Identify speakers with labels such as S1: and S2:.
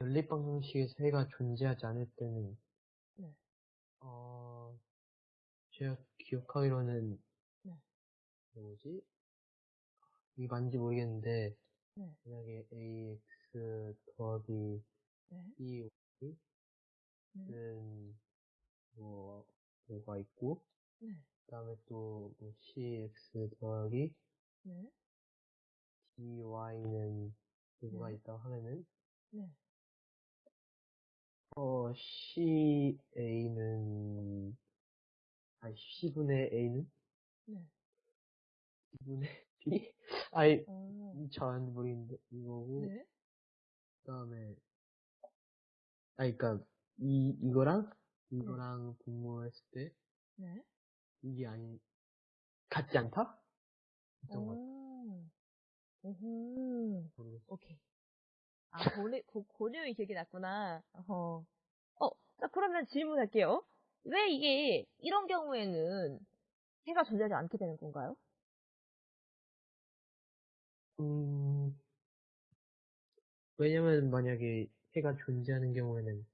S1: 연립 방정식에서 해가 존재하지 않을 때는,
S2: 네.
S1: 어, 제가 기억하기로는,
S2: 네.
S1: 뭐지? 이게 맞는지 모르겠는데,
S2: 네.
S1: 만약에 ax 더하기
S2: 네.
S1: by는
S2: 네.
S1: 뭐, 뭐가 있고,
S2: 네.
S1: 그 다음에 또, 뭐 cx 더하기
S2: 네.
S1: dy는 뭐가
S2: 네.
S1: 있다고 하면은,
S2: 네.
S1: 어, ca는, 아니, c분의 a는?
S2: 네.
S1: c분의 b? 아니,
S2: 어.
S1: 잘안 모르겠는데, 이거고,
S2: 네.
S1: 그 다음에, 아니, 그니까, 이, 이거랑, 이거랑 분모했을 때,
S2: 네.
S1: 이게 아니, 같지 않다? 했던 것.
S2: 오. 오호.
S1: 모르겠어.
S2: 오케이. 아, 고내, 고, 고내용이 기억이 났구나. 어. 어, 자, 그러면 질문할게요. 왜 이게, 이런 경우에는 해가 존재하지 않게 되는 건가요?
S1: 음, 왜냐면 만약에 해가 존재하는 경우에는